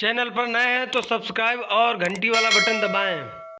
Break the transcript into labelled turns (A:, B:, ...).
A: Channel पर नए हैं तो सब्सक्राइब और घंटी वाला बटन दबाएँ।